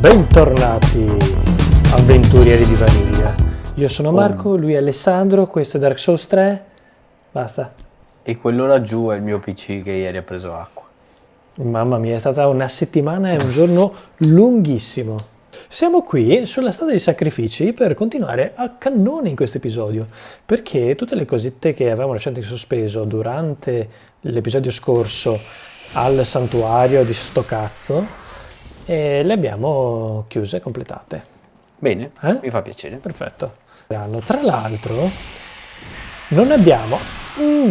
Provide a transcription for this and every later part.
Bentornati avventurieri di Vaniglia. Io sono Marco, lui è Alessandro, questo è Dark Souls 3. Basta. E quello laggiù è il mio PC che ieri ha preso acqua. Mamma mia, è stata una settimana e un giorno lunghissimo. Siamo qui sulla strada dei sacrifici per continuare a cannone in questo episodio, perché tutte le cosette che avevamo lasciato in sospeso durante l'episodio scorso al santuario di sto cazzo, eh, le abbiamo chiuse, completate. Bene, Eh? mi fa piacere. Perfetto. Tra l'altro, non abbiamo, mm,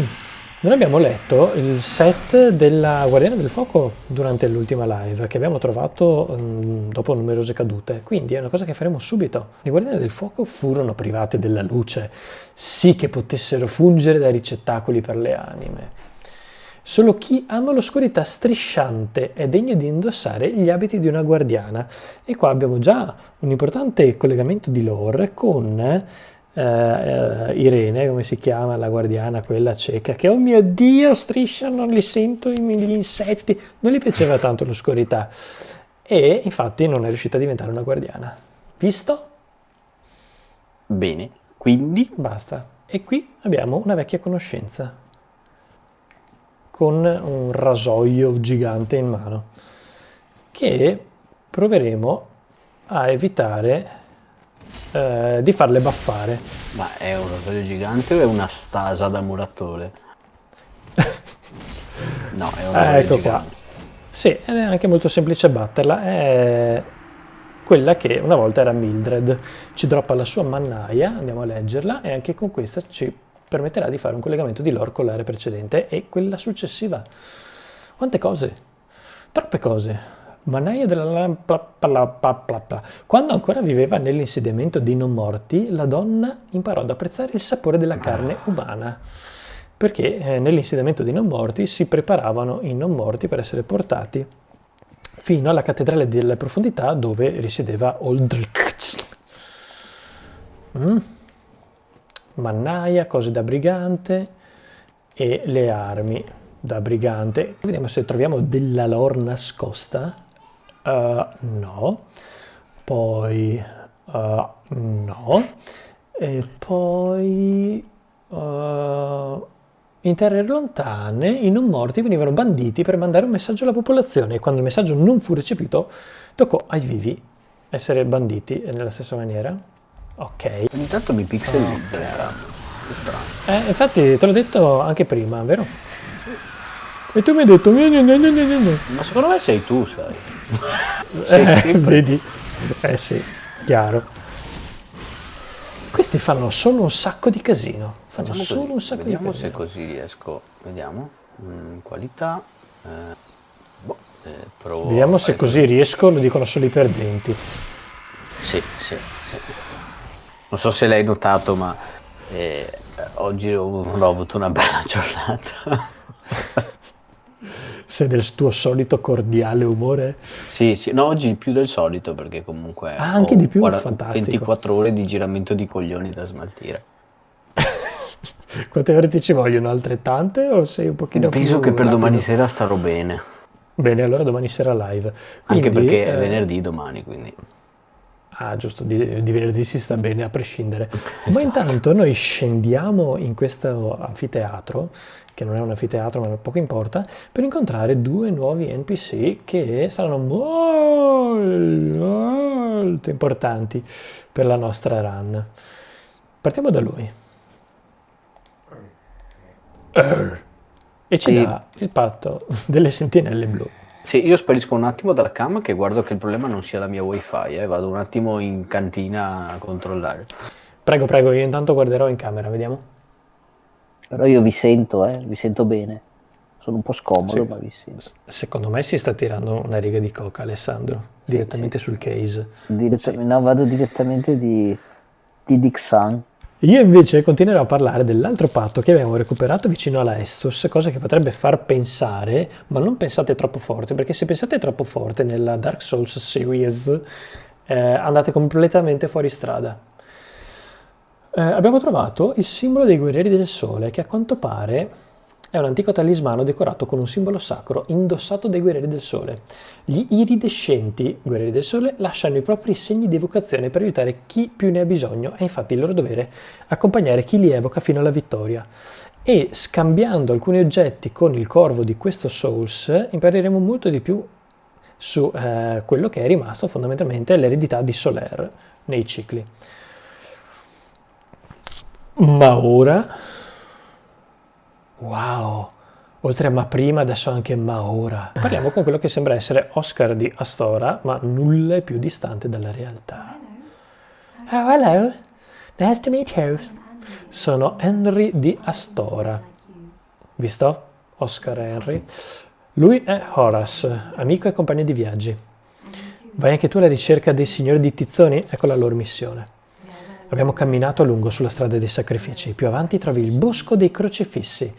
non abbiamo letto il set della Guardiana del Fuoco durante l'ultima live che abbiamo trovato mm, dopo numerose cadute. Quindi è una cosa che faremo subito. Le Guardiane del Fuoco furono private della luce, sì che potessero fungere da ricettacoli per le anime. Solo chi ama l'oscurità strisciante è degno di indossare gli abiti di una guardiana. E qua abbiamo già un importante collegamento di lore con eh, eh, Irene, come si chiama la guardiana, quella cieca, che oh mio Dio, striscia, non li sento gli insetti. Non gli piaceva tanto l'oscurità. E infatti non è riuscita a diventare una guardiana. Visto? Bene, quindi Basta. E qui abbiamo una vecchia conoscenza con un rasoio gigante in mano che proveremo a evitare eh, di farle baffare. ma è un rosario gigante o è una stasa da muratore? No, è un Eh, rosario ecco qua. gigante. Sì, ed è anche molto semplice batterla. È quella che una volta era Mildred. Ci droppa la sua mannaia, andiamo a leggerla, e anche con questa ci permetterà di fare un collegamento di lore con l'area precedente e quella successiva. Quante cose? Troppe cose. Mannaia della lampa. pla- pla- pla- pla. Quando ancora viveva nell'insediamento dei non morti, la donna imparò ad apprezzare il sapore della carne umana. Perché eh, nell'insediamento dei non morti si preparavano i non morti per essere portati fino alla cattedrale delle profondità dove risiedeva Oldrich. Mm. Mannaia, cose da brigante e le armi da brigante. Vediamo se troviamo della lore nascosta. Uh, no. Poi uh, no. E poi uh, in terre lontane i non morti venivano banditi per mandare un messaggio alla popolazione e quando il messaggio non fu recepito toccò ai vivi essere banditi nella stessa maniera. Ok. Ogni tanto mi pixelizza entrambi. Che strano. Eh, infatti te l'ho detto anche prima, vero? E tu mi hai detto... Ma secondo me sei tu, sai. Sei Eh, vedi? Eh sì, chiaro. Questi fanno solo un sacco di casino. Fanno Facciamo solo così, un sacco Vediamo di se casino. così riesco. Vediamo. Mm, qualità. eh, boh, eh, provo Vediamo se così riesco, lo dicono solo i perdenti. Sì, sì, sì. Non so se l'hai notato, ma eh, oggi ho, non ho avuto una bella giornata. Se del tuo solito cordiale umore. sì, sì, no, oggi più del solito perché comunque Ah, anche di più? guarda- Fantastico. 24 ore di giramento di coglioni da smaltire. Quante ore ti ci vogliono? Altrettante o sei un pochino più Penso che per rapido? domani sera starò bene, Bene, allora domani sera live. anche Quindi, perché è eh, venerdì domani, quindi Ah, giusto, di, di venerdì si sta bene a prescindere. Ma Esatto. intanto noi scendiamo in questo anfiteatro, che non è un anfiteatro ma poco importa, per incontrare due nuovi NPC che saranno molto, importanti per la nostra run. Partiamo da lui. Err. E ci dà il patto delle sentinelle blu. Sì, io sparisco un attimo dalla cam che guardo che il problema non sia la mia wifi, eh, vado un attimo in cantina a controllare. Prego, prego, io intanto guarderò in camera, vediamo. Però io vi sento, eh, vi sento bene. Sono un po' scomodo, Sì. ma vi sento. Secondo me si sta tirando una riga di coca, Alessandro, direttamente sul case. Direttamente, no, vado direttamente di, di Dixan. Io invece continuerò a parlare dell'altro patto che abbiamo recuperato vicino alla Estus, cosa che potrebbe far pensare, ma non pensate troppo forte, perché se pensate troppo forte nella Dark Souls series eh, andate completamente fuori strada. Eh, abbiamo trovato il simbolo dei guerrieri del sole, che a quanto pare È un antico talismano decorato con un simbolo sacro indossato dai guerrieri del sole. Gli iridescenti guerrieri del sole lasciano i propri segni di evocazione per aiutare chi più ne ha bisogno. È infatti il loro dovere accompagnare chi li evoca fino alla vittoria. E scambiando alcuni oggetti con il corvo di questo Souls impareremo molto di più su eh, quello che è rimasto fondamentalmente l'eredità di Soler nei cicli. Ma ora Wow! Oltre a ma prima, adesso anche ma ora. Parliamo con quello che sembra essere Oscar di Astora, ma nulla è più distante dalla realtà. Oh, hello. Nice to meet you. Sono Henry di Astora. Visto? Oscar Henry. Lui è Horace, amico e compagno di viaggi. Vai anche tu alla ricerca dei signori di Tizzoni? Ecco la loro missione. Abbiamo camminato a lungo sulla strada dei sacrifici. Più avanti trovi il bosco dei crocifissi.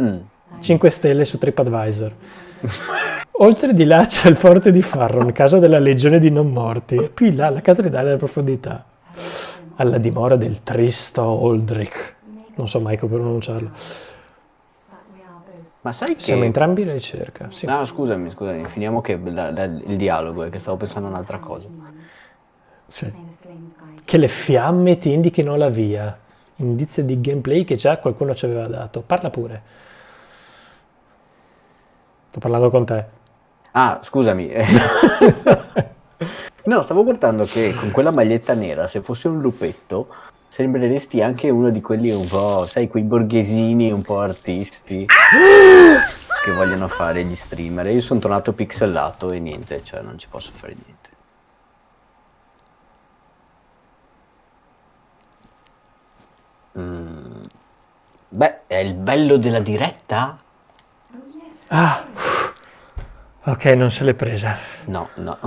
Mm. 5 stelle su TripAdvisor. Oltre di là c'è il forte di Farron, casa della legione di non morti. E più in là la cattedrale della profondità. Alla dimora del tristo Aldrich. Non so mai come pronunciarlo. Ma sai che... Siamo entrambi alla ricerca. Sì. No, scusami, scusami, finiamo che la- la- il dialogo, è che stavo pensando a un'altra cosa. Sì. Che le fiamme ti indichino la via. Indizio di gameplay che già qualcuno ci aveva dato. Parla pure. Sto parlando con te. Ah, scusami. No, stavo guardando che con quella maglietta nera, se fossi un lupetto, sembreresti anche uno di quelli un po', sai, quei borghesini un po' artisti che vogliono fare gli streamer. Io sono tornato pixelato e niente, cioè non ci posso fare niente. Mm. Beh, è il bello della diretta? Ah, ok, non se l'è presa. No, no.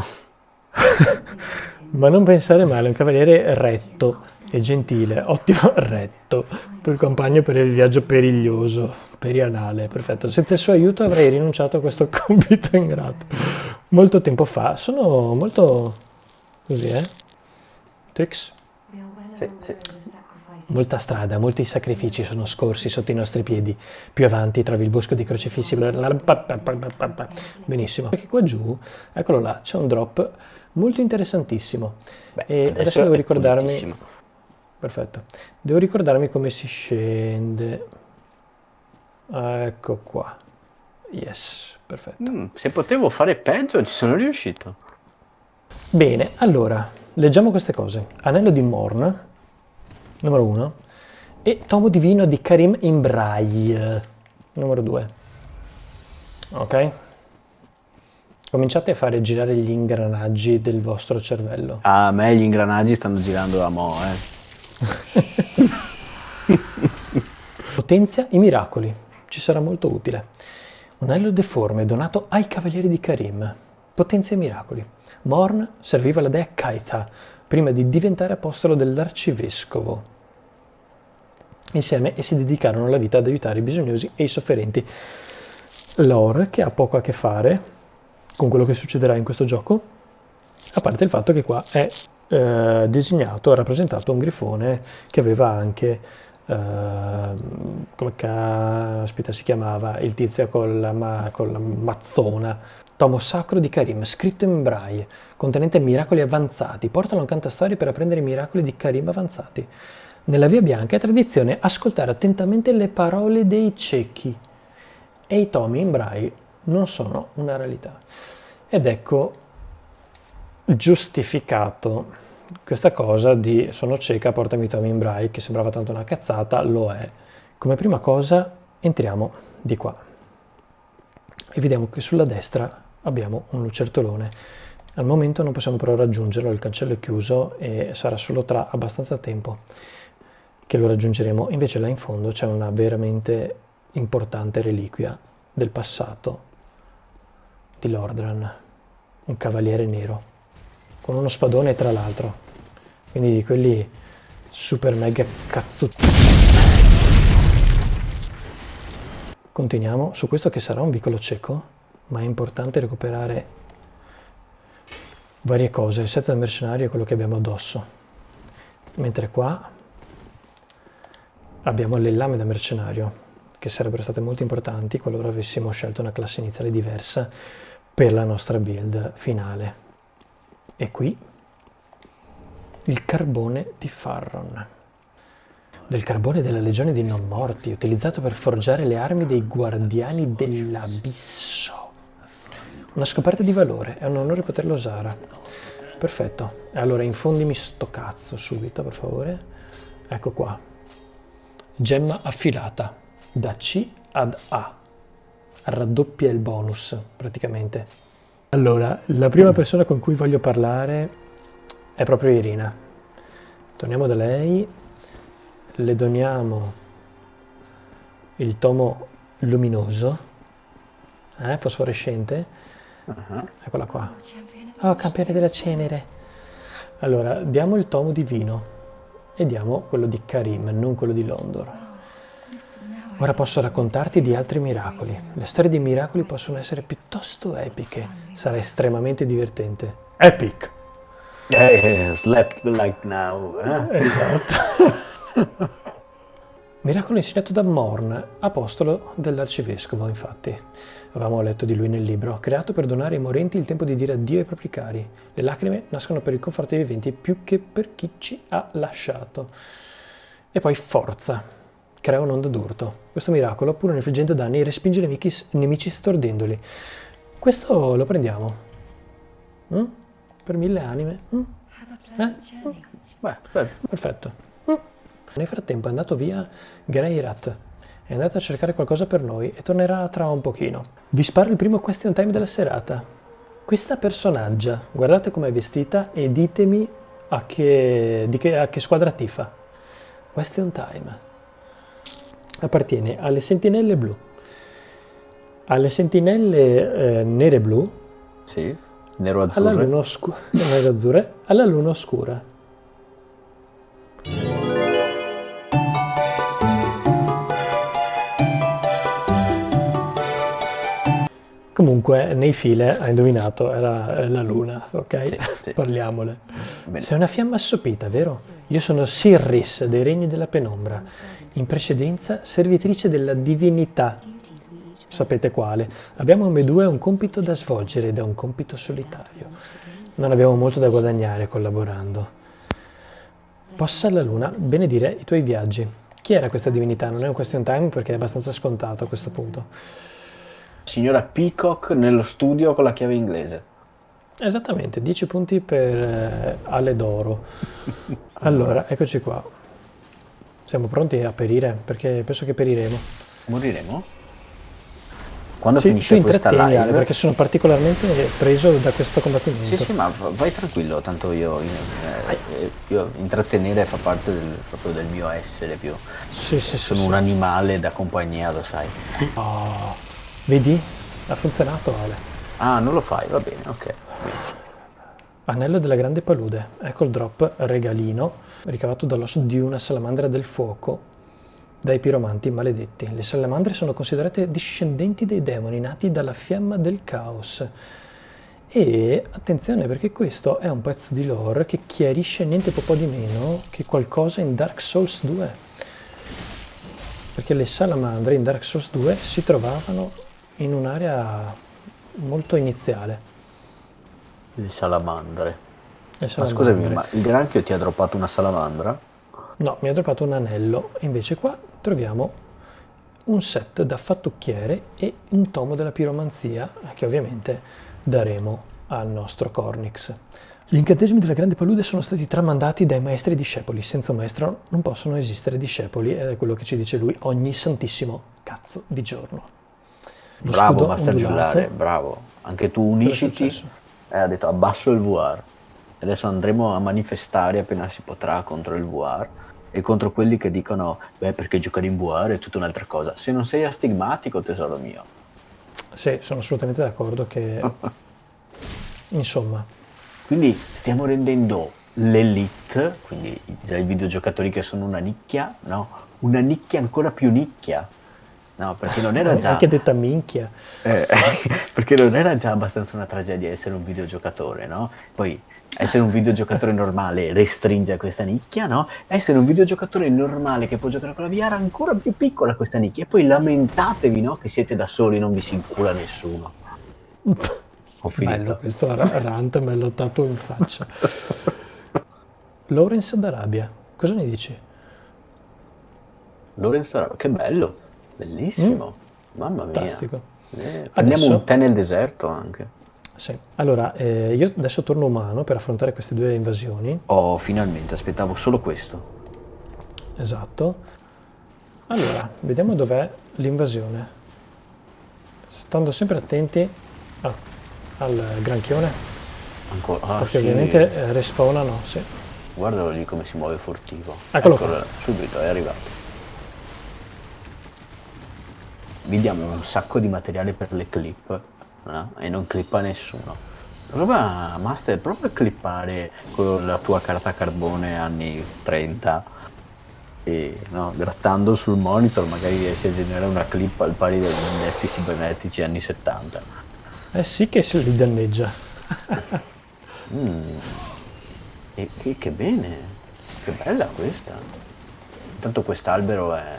Ma non pensare male, è un cavaliere retto e gentile, ottimo retto, tuo compagno per il viaggio periglioso, perianale, perfetto. Senza il suo aiuto avrei rinunciato a questo compito ingrato. Molto tempo fa, sono molto così, eh? Twix? Sì, sì. Molta strada, molti sacrifici sono scorsi sotto i nostri piedi. Più avanti trovi il bosco dei crocifissi. Benissimo. Perché qua giù, eccolo là, c'è un drop molto interessantissimo. Beh, e adesso devo è ricordarmi... Perfetto. Devo ricordarmi come si scende. Ecco qua. Yes, perfetto. Mm, se potevo fare peggio, ci sono riuscito. Bene, allora, leggiamo queste cose. Anello di Morn, numero 1, e Tomo Divino di Karim Imbrail, numero 2. Ok? Cominciate a fare girare gli ingranaggi del vostro cervello. A me gli ingranaggi stanno girando a mo', eh. Potenzia i miracoli, ci sarà molto utile. Un anello deforme donato ai cavalieri di Karim. Potenzia i miracoli. Morn serviva la dea Kaitha prima di diventare apostolo dell'arcivescovo. Insieme essi dedicarono la vita ad aiutare i bisognosi e i sofferenti. Lore, che ha poco a che fare con quello che succederà in questo gioco, a parte il fatto che qua è eh, disegnato, rappresentato un grifone che aveva anche, eh, come ca- aspetta, si chiamava, il tizio con la, ma- con la mazzona. Tomo sacro di Karim, scritto in braille, contenente miracoli avanzati. Portalo in cantastorie per apprendere i miracoli di Karim avanzati. Nella Via Bianca è tradizione ascoltare attentamente le parole dei ciechi e i tomi in braille non sono una realtà. Ed ecco giustificato questa cosa di sono cieca, portami i tomi in braille, che sembrava tanto una cazzata, lo è. Come prima cosa entriamo di qua e vediamo che sulla destra abbiamo un lucertolone. Al momento non possiamo però raggiungerlo, il cancello è chiuso e sarà solo tra abbastanza tempo che lo raggiungeremo. Invece là in fondo c'è una veramente importante reliquia del passato di Lordran, un cavaliere nero, con uno spadone tra l'altro, quindi di quelli super mega cazzuti. Continuiamo su questo che sarà un vicolo cieco, ma è importante recuperare varie cose. Il set del mercenario è quello che abbiamo addosso, mentre qua abbiamo le lame da mercenario, che sarebbero state molto importanti qualora avessimo scelto una classe iniziale diversa per la nostra build finale. E qui il carbone di Farron. Del carbone della legione dei non morti, utilizzato per forgiare le armi dei guardiani dell'abisso. Una scoperta di valore, è un onore poterlo usare. Perfetto, allora infondimi sto cazzo subito, per favore. Ecco qua. Gemma affilata, da C ad A. Raddoppia il bonus, praticamente. Allora, la prima persona con cui voglio parlare è proprio Irina. Torniamo da lei le doniamo il tomo luminoso, eh, fosforescente. Uh-huh. Eccola qua. Oh, campione della cenere. Allora, diamo il tomo di vino e diamo quello di Karim, non quello di Londor. Ora posso raccontarti di altri miracoli. Le storie di miracoli possono essere piuttosto epiche. Sarà estremamente divertente. Epic! Eh, slept like now. Eh? Esatto. Miracolo insegnato da Morn, apostolo dell'arcivescovo, infatti. Avevamo letto di lui nel libro, creato per donare ai morenti il tempo di dire addio ai propri cari. Le lacrime nascono per il conforto dei viventi più che per chi ci ha lasciato. E poi forza, crea un'onda d'urto. Questo miracolo, pur infliggendo danni, respinge i nemici, nemici stordendoli. Questo lo prendiamo. Mm? Per mille anime. Mm? Eh? Beh, perfetto. Nel frattempo è andato via Greyrat, è andato a cercare qualcosa per noi e tornerà tra un pochino. Vi sparo il primo question time della serata. Questa personaggia, guardate com'è vestita e ditemi a che, di che, a che squadra tifa. Question time. Appartiene alle sentinelle blu. Alle sentinelle eh, nere blu. Sì, nero azzurre. Alla luna, oscu- nero azzurre, alla luna oscura. Comunque, nei file, hai indovinato, era la luna, ok? Sì, sì. Parliamole. Bene. Sei una fiamma assopita, vero? Io sono Sirris, dei regni della penombra. In precedenza, servitrice della divinità. Sapete quale? Abbiamo come due un compito da svolgere ed è un compito solitario. Non abbiamo molto da guadagnare collaborando. Possa la luna benedire i tuoi viaggi. Chi era questa divinità? Non è un question time perché è abbastanza scontato a questo punto signora Peacock nello studio con la chiave inglese. Esattamente, 10 punti per eh, Ale d'oro. allora, eccoci qua. Siamo pronti a perire? Perché penso che periremo. Moriremo? Quando sì, finisce questa live? Ale, perché sono particolarmente preso da questo combattimento. Sì, sì, ma vai tranquillo, tanto io, eh, io intrattenere fa parte del, proprio del mio essere più. Sì, sì, sono sì, un sì. animale da compagnia, lo sai. Oh. Vedi? Ha funzionato Ale. Ah, non lo fai, va bene, ok. Anello della grande palude. Ecco il drop regalino ricavato dall'osso di una salamandra del fuoco dai piromanti maledetti. Le salamandre sono considerate discendenti dei demoni nati dalla fiamma del caos. E attenzione perché questo è un pezzo di lore che chiarisce niente po' di meno che qualcosa in Dark Souls 2. Perché le salamandre in Dark Souls 2 si trovavano in un'area molto iniziale. Le salamandre. Le salamandre. Ma scusami, ma il granchio ti ha droppato una salamandra? No, mi ha droppato un anello. Invece qua troviamo un set da fattucchiere e un tomo della piromanzia che ovviamente daremo al nostro Cornix. Gli incantesimi della grande palude sono stati tramandati dai maestri discepoli. Senza un maestro non possono esistere discepoli ed è quello che ci dice lui ogni santissimo cazzo di giorno. Lo bravo Master Giullare, bravo. Anche tu unisciti e eh, ha detto abbasso il VR. Adesso andremo a manifestare appena si potrà contro il VR e contro quelli che dicono beh perché giocare in VR è tutta un'altra cosa. Se non sei astigmatico tesoro mio. Sì, sono assolutamente d'accordo che... Insomma. Quindi stiamo rendendo l'elite, quindi i videogiocatori che sono una nicchia, no? Una nicchia ancora più nicchia No, perché non era già... Anche detta minchia. Eh, perché non era già abbastanza una tragedia essere un videogiocatore, no? Poi essere un videogiocatore normale restringe questa nicchia, no? Essere un videogiocatore normale che può giocare con la VR ancora più piccola questa nicchia. E poi lamentatevi, no? Che siete da soli, non vi si incula nessuno. Ho finito. Bello, questo ra- rant me l'ho dato in faccia. Lawrence d'Arabia, cosa ne dici? Lorenz Arabo, che bello, bellissimo, mamma mia. Fantastico. Eh, prendiamo Adesso- un tè nel deserto anche. Sì. Allora, eh, io adesso torno umano per affrontare queste due invasioni. Oh, finalmente, aspettavo solo questo. Esatto. Allora, vediamo dov'è l'invasione. Stando sempre attenti a- al granchione, Ancora. Ah, perché sì. ovviamente eh, respawnano. Sì. Guardalo lì come si muove furtivo. Eccolo Eccolo, subito, è arrivato. Vi diamo un sacco di materiale per le clip no? e non clippa nessuno. Prova, Master, prova a clippare con la tua carta carbone anni 30 e no, grattando sul monitor magari riesci a generare una clip al pari degli innetti cibernetici anni 70. Eh sì che se li danneggia. Mm. E che, che bene, che bella questa. Intanto quest'albero è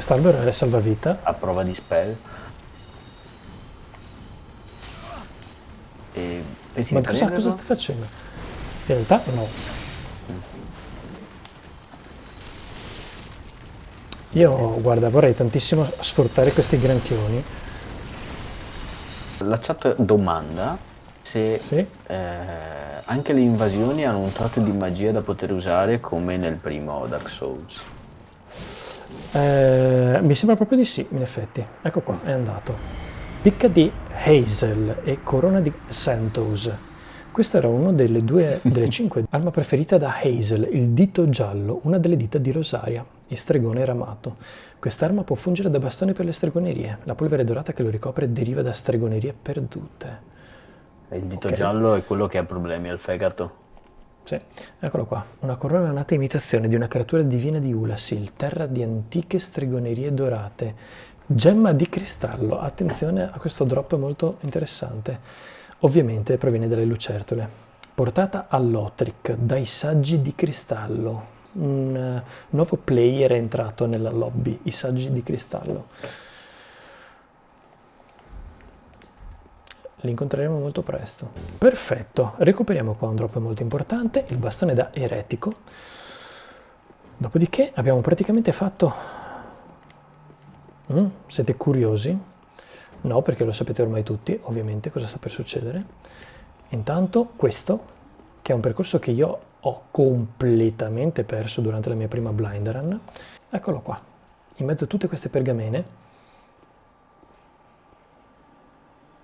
Quest'albero è salvavita. a prova di spell. E pensi Ma cosa, cosa stai facendo? In realtà no. Io, guarda, vorrei tantissimo sfruttare questi granchioni. La chat domanda se Sì. eh, anche le invasioni hanno un tratto di magia da poter usare come nel primo Dark Souls. Eh, mi sembra proprio di sì, in effetti. Ecco qua, è andato. Picca di Hazel e corona di Santos. Questo era uno delle due, delle cinque arma preferita da Hazel, il dito giallo, una delle dita di Rosaria, il stregone ramato. Quest'arma può fungere da bastone per le stregonerie. La polvere dorata che lo ricopre deriva da stregonerie perdute. Il dito Ok. giallo è quello che ha problemi al fegato. Sì, eccolo qua. Una corona nata imitazione di una creatura divina di Ulasil, terra di antiche stregonerie dorate. Gemma di cristallo. Attenzione a questo drop molto interessante. Ovviamente proviene dalle lucertole. Portata all'Otric dai saggi di cristallo. Un eh, nuovo player è entrato nella lobby, i saggi di cristallo. Li incontreremo molto presto. Perfetto, recuperiamo qua un drop molto importante, il bastone da eretico. Dopodiché abbiamo praticamente fatto... Mm, siete curiosi? No, perché lo sapete ormai tutti, ovviamente, cosa sta per succedere. Intanto questo, che è un percorso che io ho completamente perso durante la mia prima blind run, eccolo qua, in mezzo a tutte queste pergamene.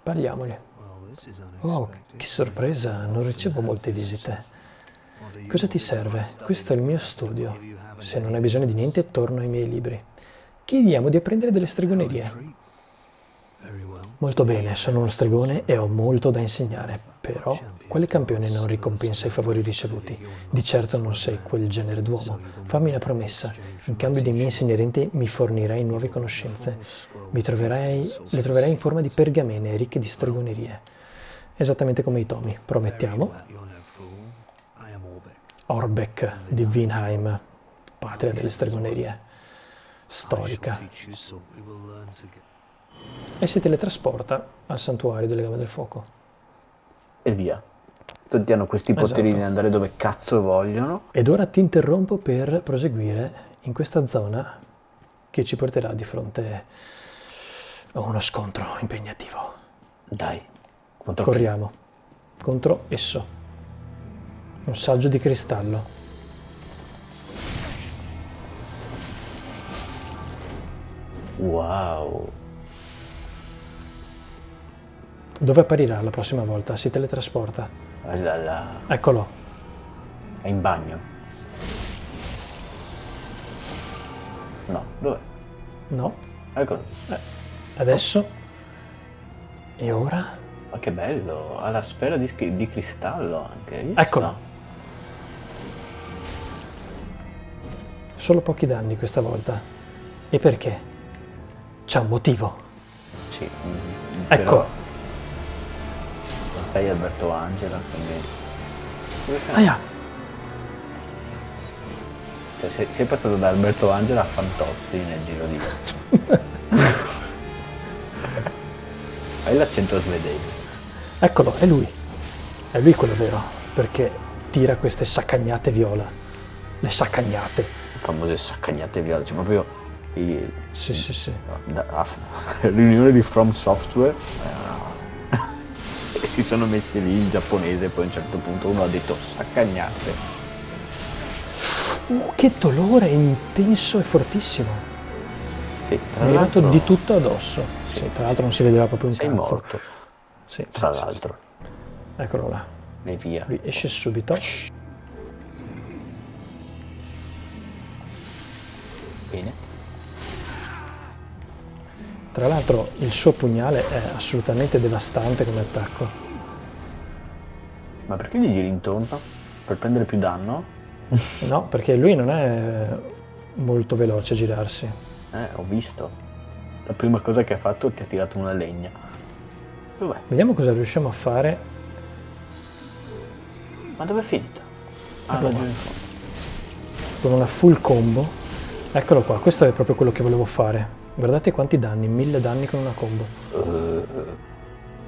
Parliamoli. Oh, che sorpresa, non ricevo molte visite. Cosa ti serve? Questo è il mio studio. Se non hai bisogno di niente, torno ai miei libri. Chiediamo di apprendere delle stregonerie. Molto bene, sono uno stregone e ho molto da insegnare, però quale campione non ricompensa i favori ricevuti? Di certo non sei quel genere d'uomo. Fammi una promessa, in cambio dei miei insegnamenti mi fornirai nuove conoscenze. Troverai, le troverai in forma di pergamene ricche di stregonerie. Esattamente come i tomi, promettiamo. Orbeck di Vinheim, patria delle stregonerie, storica. E si teletrasporta al santuario delle Gambe del Fuoco. E via. Tutti hanno questi poteri Esatto. di andare dove cazzo vogliono. Ed ora ti interrompo per proseguire in questa zona che ci porterà di fronte a uno scontro impegnativo. Dai. Contro chi? Corriamo contro esso. Un saggio di cristallo. Wow. Dove apparirà la prossima volta? Si teletrasporta. Là. Eccolo. È in bagno. No, dov'è? No. Eccolo. Adesso. E ora? Ma che bello. Ha la sfera di, di cristallo anche. Visto? Eccolo. Solo pochi danni questa volta. E perché? c'è un motivo. Sì. mm, Ecco, però non sei Alberto Angela, quindi... Dove sei? aia, Cioè, sei, sei passato da Alberto Angela a Fantozzi nel giro di... Hai l'accento svedese. eccolo, è lui. È lui quello vero, perché tira queste saccagnate viola. Le saccagnate. famose saccagnate viola, cioè proprio i- Sì, sì, sì. riunione di From Software eh, si sono messi lì in giapponese poi a un certo punto uno ha detto saccagnate Uh, che dolore intenso e fortissimo. sì, tra Mi è l'altro di tutto addosso. Sì, tra l'altro non si vedeva proprio un sei cazzo. morto Sì, tra sì, sì, l'altro sì. Eccolo là. e via Lui esce subito. bene Tra l'altro il suo pugnale è assolutamente devastante come attacco. ma perché gli giri intorno? per prendere più danno? No, perché lui non è molto veloce a girarsi. eh ho visto la prima cosa che ha fatto è che ha tirato una legna dov'è? Vediamo cosa riusciamo a fare. ma dove è finito? ah fondo con una full combo. Eccolo qua, questo è proprio quello che volevo fare. Guardate quanti danni, mille danni con una combo. Eh,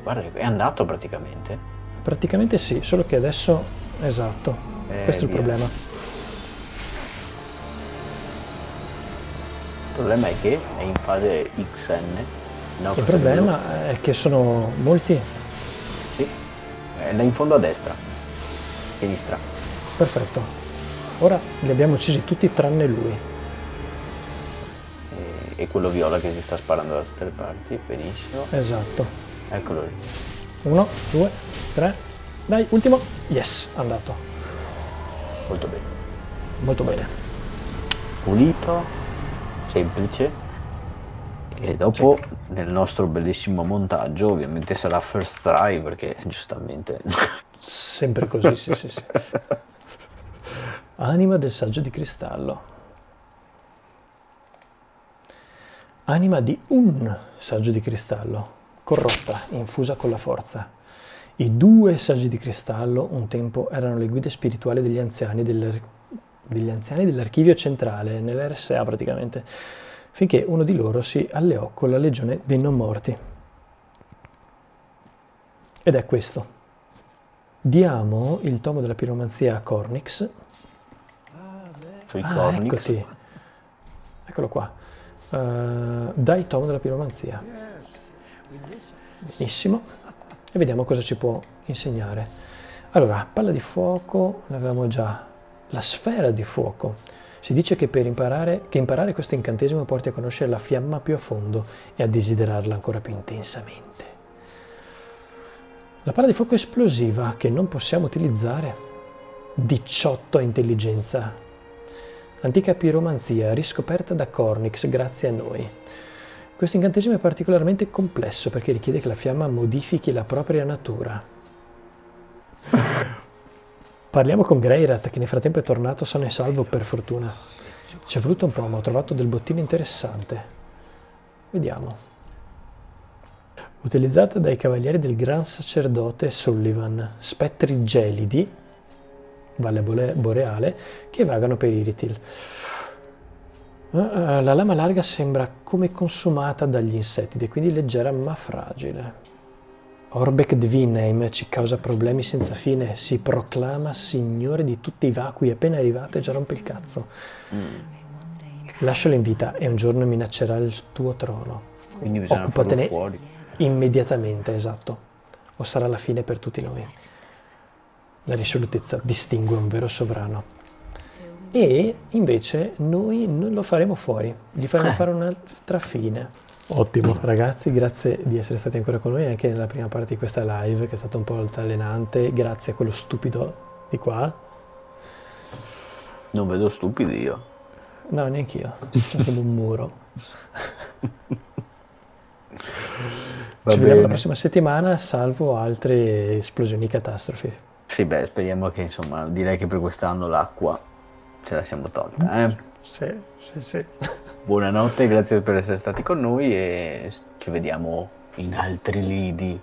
guarda è andato praticamente Praticamente sì, solo che adesso, esatto, Eh, questo è il via. problema. Il problema è che è in fase XN. No, Il problema è che sono molti... Sì, è là in fondo a destra. Sinistra. Perfetto. Ora li abbiamo uccisi tutti tranne lui. E, quello viola che si sta sparando da tutte le parti. Benissimo. Esatto. Eccolo lì. Uno, due, tre. Dai, ultimo. Yes, andato. Molto bene. Molto bene. Pulito, semplice. E dopo nel nostro bellissimo montaggio ovviamente sarà first try perché giustamente Sempre così, sì, sì, sì. Anima del saggio di cristallo. Anima di un saggio di cristallo, corrotta, infusa con la forza. I due saggi di cristallo un tempo erano le guide spirituali degli anziani, del- degli anziani dell'archivio centrale, nell'RSA praticamente, finché uno di loro si alleò con la legione dei non morti. Ed è questo. Diamo il tomo della piromanzia a Cornix. Ah, cornix. eccoti. Eccolo qua. Eh, dai il tomo della piromanzia. Benissimo. E vediamo cosa ci può insegnare. Allora, palla di fuoco l'avevamo già. La sfera di fuoco. Si dice che per imparare, che imparare questo incantesimo porti a conoscere la fiamma più a fondo e a desiderarla ancora più intensamente. La palla di fuoco esplosiva che non possiamo utilizzare. 18 a intelligenza. Antica piromanzia riscoperta da Cornix grazie a noi. Questo incantesimo è particolarmente complesso perché richiede che la fiamma modifichi la propria natura. Parliamo con Greyrat che nel frattempo è tornato sano e salvo per fortuna. Ci è voluto un po' ma ho trovato del bottino interessante. Vediamo. Utilizzata dai cavalieri del Gran Sacerdote Sullivan, spettri gelidi, Valle Boreale, che vagano per Iritil. Eh, eh, La lama larga sembra come consumata dagli insetti ed è quindi leggera ma fragile. Orbeck Dvinheim ci causa problemi senza fine, si proclama signore di tutti i vacui, appena arrivato e già rompe il cazzo. Lascialo in vita e un giorno minaccerà il tuo trono. Quindi Occupatene immediatamente, esatto, o sarà la fine per tutti noi. La risolutezza distingue un vero sovrano. E invece noi non lo faremo fuori, gli faremo Eh. fare un'altra fine. Ottimo, ragazzi, grazie di essere stati ancora con noi anche nella prima parte di questa live che è stata un po' altalenante, grazie a quello stupido di qua. Non vedo stupidi io. No, neanch'io, c'è solo un muro. Va Ci vediamo la bene. prossima settimana, salvo altre esplosioni catastrofi. Sì, beh, speriamo che insomma, direi che per quest'anno l'acqua ce la siamo tolta, eh. Sì, sì, sì. Buonanotte, grazie per essere stati con noi e ci vediamo in altri lidi.